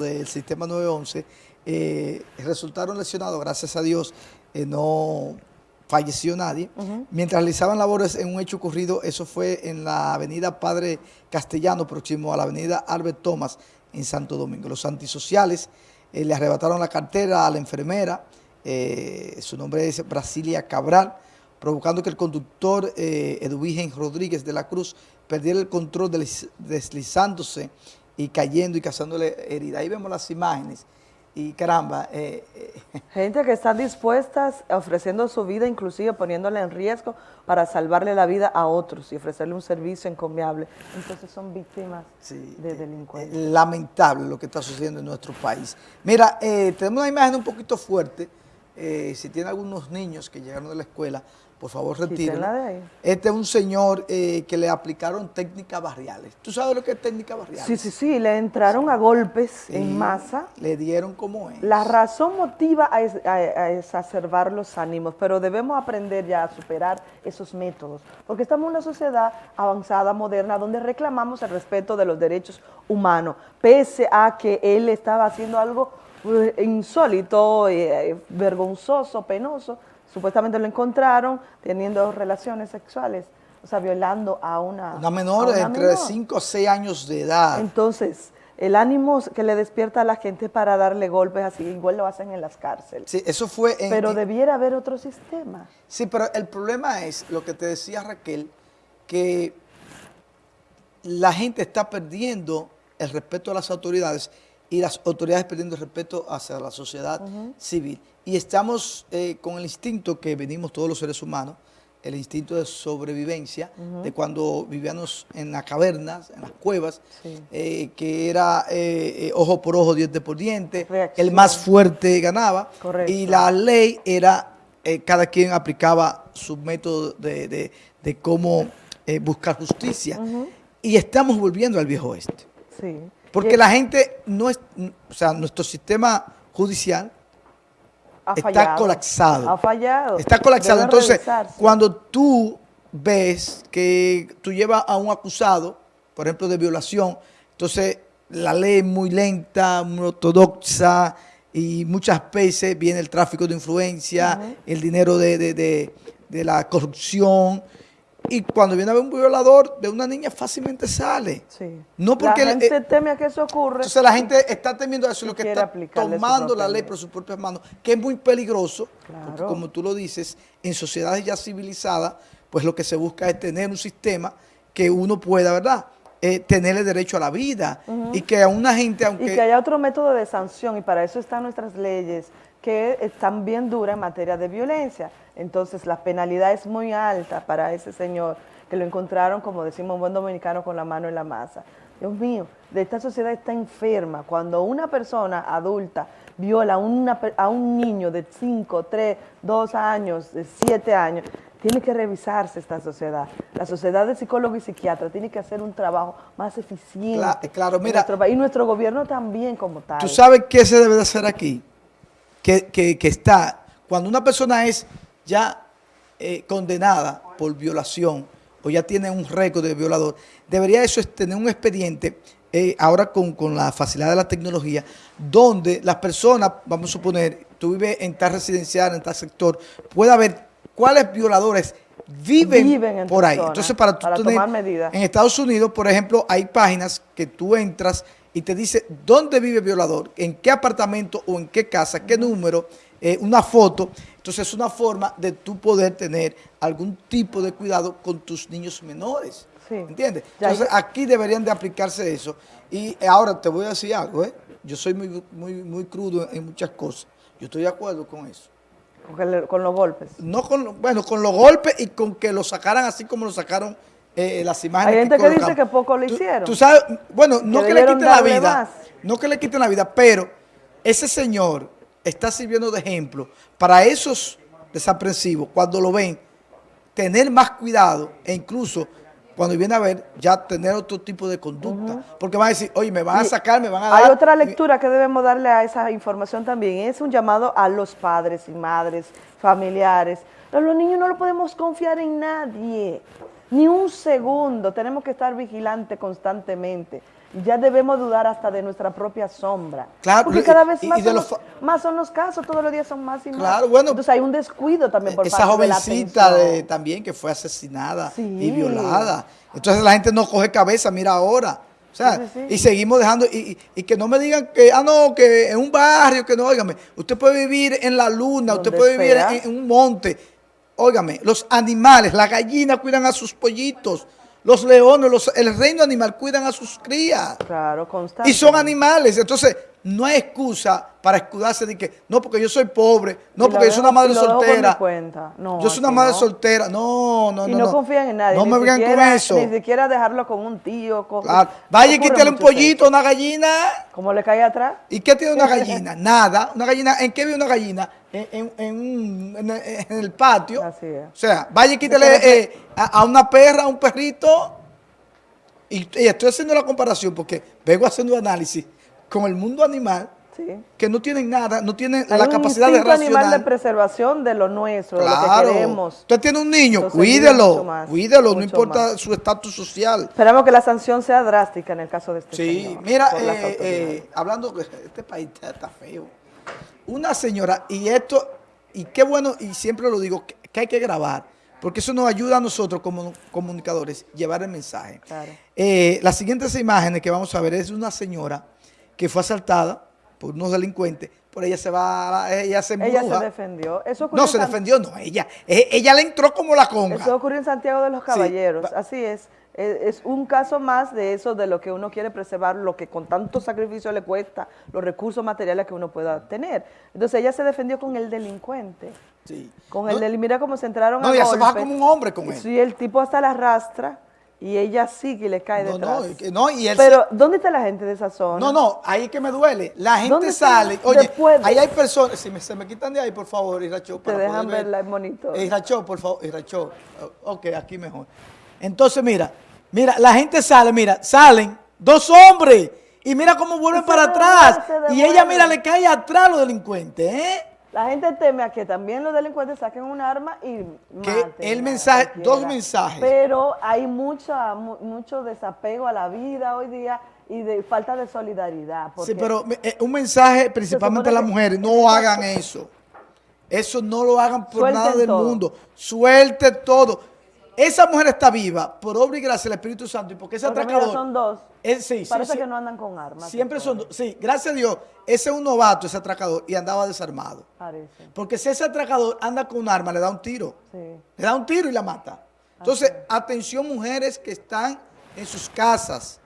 del sistema 911 eh, resultaron lesionados, gracias a Dios eh, no falleció nadie. Mientras realizaban labores en un hecho ocurrido, eso fue en la avenida Padre Castellano, próximo a la avenida Albert Thomas, en Santo Domingo. Los antisociales eh, le arrebataron la cartera a la enfermera, su nombre es Brasilia Cabral, provocando que el conductor Eduvigen Rodríguez de la Cruz perdiera el control deslizándose y cayendo y causándole herida. Ahí vemos las imágenes y caramba. Eh, eh. Gente que está dispuesta, ofreciendo su vida, inclusive poniéndola en riesgo para salvarle la vida a otros y ofrecerle un servicio encomiable. Entonces son víctimas de delincuencia. Eh, lamentable lo que está sucediendo en nuestro país. Mira, tenemos una imagen un poquito fuerte. si tiene algunos niños que llegaron de la escuela, por favor retírenlo. Este es un señor eh, que le aplicaron técnicas barriales. ¿Tú sabes lo que es técnica barriales? Sí, sí, sí, le entraron a golpes en masa. Le dieron como es. La razón motiva a, exacerbar los ánimos, pero debemos aprender ya a superar esos métodos, porque estamos en una sociedad avanzada, moderna, donde reclamamos el respeto de los derechos humanos, pese a que él estaba haciendo algo eh, insólito, eh, vergonzoso, penoso, supuestamente lo encontraron teniendo relaciones sexuales, o sea, violando a una... Una menor de entre 5 o 6 años de edad. Entonces, el ánimo que le despierta a la gente para darle golpes así, igual lo hacen en las cárceles. Sí, eso fue... pero debiera haber otro sistema. Sí, pero el problema es, lo que te decía Raquel, que la gente está perdiendo el respeto a las autoridades y las autoridades perdiendo el respeto hacia la sociedad civil. Y estamos eh, con el instinto que venimos todos los seres humanos, el instinto de sobrevivencia, de cuando vivíamos en las cavernas, en las cuevas, eh, que era eh, ojo por ojo, diente por diente, el más fuerte ganaba, y la ley era, cada quien aplicaba su método de, cómo buscar justicia. Y estamos volviendo al viejo oeste. Porque la gente no es, o sea, nuestro sistema judicial está colapsado. Ha fallado. Está colapsado. Entonces, cuando tú ves que tú llevas a un acusado, por ejemplo, de violación, entonces la ley es muy lenta, muy ortodoxa, y muchas veces viene el tráfico de influencia, el dinero de, de la corrupción, y cuando viene a ver un violador de una niña fácilmente sale. Sí. No porque la gente teme a que eso ocurra. Entonces la gente está temiendo eso, lo que está tomando la ley por sus propias manos, que es muy peligroso, porque como tú lo dices, en sociedades ya civilizadas, pues lo que se busca es tener un sistema que uno pueda, ¿verdad?, eh, tenerle derecho a la vida y que a una gente, aunque... Y que haya otro método de sanción y para eso están nuestras leyes que están bien duras en materia de violencia. Entonces la penalidad es muy alta para ese señor que lo encontraron, como decimos un buen dominicano, con la mano en la masa. Dios mío, de esta sociedad está enferma. Cuando una persona adulta viola a, a un niño de 5, 3, 2 años, de 7 años, tiene que revisarse esta sociedad. La sociedad de psicólogos y psiquiatras tiene que hacer un trabajo más eficiente. Claro, mira. y nuestro gobierno también como tal. ¿Tú sabes qué se debe de hacer aquí? Que, está, cuando una persona es ya eh, condenada por violación o ya tiene un récord de violador, debería eso tener un expediente eh, ahora con, la facilidad de la tecnología, donde las personas, vamos a suponer, tú vives en tal residencial, en tal sector, pueda ver cuáles violadores viven, por ahí. Entonces, para, tomar medidas. En Estados Unidos, por ejemplo, hay páginas que tú entras y te dice dónde vive el violador, en qué apartamento o en qué casa, qué número, eh, una foto. Entonces es una forma de tú poder tener algún tipo de cuidado con tus niños menores. ¿Entiendes? Entonces aquí deberían de aplicarse eso. Y ahora te voy a decir algo, ¿eh? Yo soy muy, muy, muy crudo en muchas cosas. Yo estoy de acuerdo con eso. Con, los golpes. No con, bueno, con los golpes y con que lo sacaran así como lo sacaron eh, las imágenes Hay gente que, dice que poco lo hicieron. Tú, sabes, bueno, no que, le quiten la vida, no que le quiten la vida, pero ese señor está sirviendo de ejemplo para esos desaprensivos, cuando lo ven, tener más cuidado e incluso cuando viene a ver, ya tener otro tipo de conducta. Porque van a decir, oye, me van a sacar, me van a dar... Hay otra lectura que debemos darle a esa información también. Es un llamado a los padres y madres, familiares. los niños no lo podemos confiar en nadie ni un segundo, tenemos que estar vigilantes constantemente. ya debemos dudar hasta de nuestra propia sombra. Claro, Porque cada vez más, y son los más son los casos, todos los días son más y más. Claro, bueno. Entonces hay un descuido también por Esa parte de la jovencita atención. de- también que fue asesinada Sí. y violada. Entonces la gente no coge cabeza, mira ahora. O sea, Sí, sí, sí. y seguimos dejando, y, y- que no me digan que, ah, no, que en un barrio, que no, óigame, usted puede vivir en la luna, usted puede vivir en un monte. Óigame, los animales, las gallinas cuidan a sus pollitos, los leones, los, el reino animal cuidan a sus crías. Claro, constante. Y son animales, entonces no hay excusa para escudarse de que, no, porque yo soy pobre, no, porque yo soy una madre soltera. cuenta. No, yo soy una madre no. soltera. No, no, y no. no, confían en nadie. No ni me vengan con eso. Ni siquiera dejarlo con un tío. Con, Claro. Vaya y quítale un pollito, eso. una gallina. ¿Cómo le cae atrás? ¿Y qué tiene una gallina? Nada. Una gallina, ¿en qué vive una gallina? En, en- en un- el, en el patio. Así es. O sea, vaya y quítale eh, a, a una perra, a un perrito. Y, y estoy haciendo la comparación porque vengo haciendo análisis con el mundo animal Sí. que no tienen nada, no tienen Hay la capacidad de instinto animal de preservación de lo nuestro, de lo Claro. que queremos. Usted tiene un niño, Entonces, cuídelo, más, cuídelo, no importa más. su estatus social. Esperamos que la sanción sea drástica en el caso de este Sí, señor. mira, eh, eh, hablando que este país está, feo. Una señora, y esto, y qué bueno, y siempre lo digo, que, que hay que grabar, porque eso nos ayuda a nosotros como comunicadores llevar el mensaje. Claro. Eh, las siguientes imágenes que vamos a ver es una señora que fue asaltada por unos delincuentes, por ella se va, ella se Ella embruja. se defendió. Eso ocurrió No, se defendió, no, ella, eh, ella le entró como la conga. Eso ocurrió en Santiago de los Caballeros, así es. Es es un caso más de eso, de lo que uno quiere preservar, lo que con tanto sacrificio le cuesta, los recursos materiales que uno pueda tener. Entonces ella se defendió con el delincuente. Sí. Con No, el delincuente, mira cómo se entraron No, a ella se baja como un hombre con él. Sí, el tipo hasta la arrastra y ella sigue y le cae No, detrás. no, que no, y él Pero, ¿dónde está la gente de esa zona? No, no, ahí es que me duele. La gente sale, oye, Después de- ahí hay personas, si me, se me quitan de ahí, por favor, Iracho, Te para dejan poder ver. verla en monitor. Iracho, por favor, Iracho. Ok, aquí mejor. Entonces, mira, mira, la gente sale, mira, salen dos hombres y mira cómo vuelven Se para devuelve, atrás. Y ella, mira, le cae atrás a los delincuentes, ¿eh? La gente teme a que también los delincuentes saquen un arma y Que el mensaje- cualquiera. dos mensajes. Pero hay mucha, mu- mucho desapego a la vida hoy día y de falta de solidaridad. Sí, pero eh, un mensaje principalmente a las mujeres, no hagan eso. Eso no lo hagan por Suelten nada del todo. mundo. Suelte todo. Esa mujer está viva por obra y gracia del Espíritu Santo y porque ese porque atracador... son dos. es- sí, sí, Parece sí. que no andan con armas. Siempre son dos. Sí, gracias a Dios, ese es un novato, ese atracador, y andaba desarmado. Parece. Porque si ese atracador anda con un arma, le da un tiro. Sí. Le da un tiro y la mata. Entonces, atención mujeres que están en sus casas.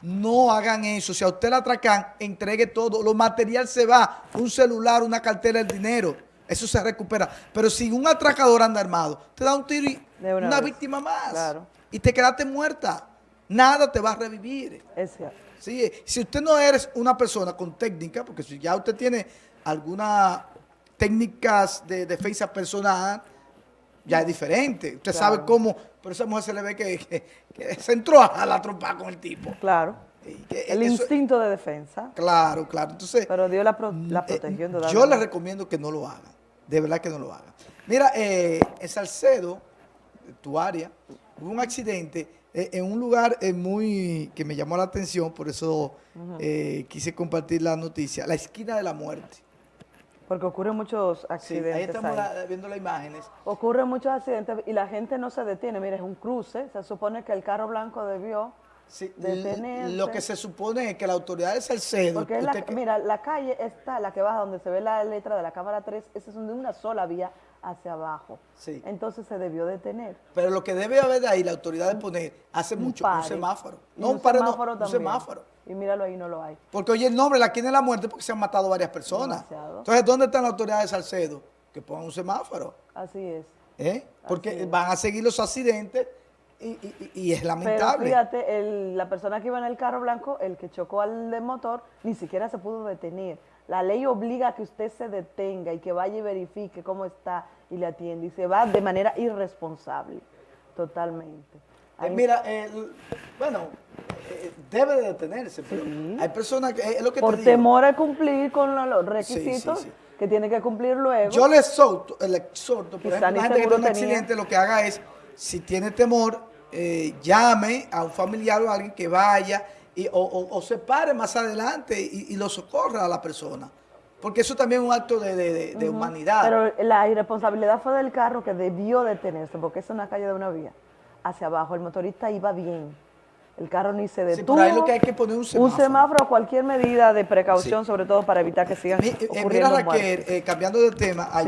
No hagan eso. Si a usted la atracan, entregue todo. Lo material se va. Un celular, una cartera, el dinero. Eso se recupera. Pero si un atracador anda armado, te da un tiro y De una víctima más. Claro. Y te quedaste muerta. Nada te va a revivir. Es cierto. Sí, si usted no eres una persona con técnica, porque si ya usted tiene algunas técnicas de defensa personal, ya es diferente. Usted Claro. sabe cómo, pero esa mujer se le ve que, que- que se entró a la trompa con el tipo. Claro. Que El eso- instinto de defensa. Claro, claro. Entonces, Pero Dios la, pro- la eh, protegió. yo indudablemente. les recomiendo que no lo hagan. De verdad que no lo hagan. Mira, eh, en Salcedo, tu área, hubo un accidente eh, en un lugar eh, muy que me llamó la atención, por eso quise compartir la noticia, la esquina de la muerte. Porque ocurren muchos Sí, accidentes. ahí estamos ahí. la- viendo las imágenes. Ocurren muchos accidentes y la gente no se detiene. Mira, es un cruce. Se supone que el carro blanco debió Sí, detenerse. lo que se supone es que la autoridad de Salcedo, Porque es la- usted que- mira, la calle está, la que baja donde se ve la letra de la cámara 3, esa es de una sola vía hacia abajo. Sí. Entonces se debió detener. pero lo que debe haber de ahí la autoridad de poner hace mucho un semáforo. No un pare, no, un semáforo. Y míralo ahí, no lo hay. Porque oye el nombre, la esquina de la muerte, porque se han matado varias personas. Demasiado. Entonces, ¿dónde están las autoridades de Salcedo? Que pongan un semáforo. Así es. ¿eh? Porque Así es. van a seguir los accidentes y, y- es Pero lamentable. fíjate, el- la persona que iba en el carro blanco, el que chocó al de motor, ni siquiera se pudo detener. La ley obliga a que usted se detenga y que vaya y verifique cómo está y le atiende. Y se va de manera irresponsable, totalmente. Eh, mira, eh, bueno, eh, debe de detenerse, pero Sí. hay personas que, eh, es lo que por te digo. temor a cumplir con lo- los requisitos sí. que tiene que cumplir luego. Yo le exhorto, le exhorto, por ejemplo, una gente que tiene un accidente, lo que haga es, si tiene temor, eh, llame a un familiar o a alguien que vaya y, o, o- o se pare más adelante y, y lo socorra a la persona. Porque eso también es un acto de, de- humanidad. Pero la irresponsabilidad fue del carro que debió detenerse, porque es una calle de una vía. Hacia abajo, el motorista iba bien. El carro ni se Sí, detuvo. pero ahí lo que hay que poner un semáforo. Un semáforo, cualquier medida de precaución, Sí. sobre todo para evitar que sigan eh, mira Raquel, eh, cambiando de tema,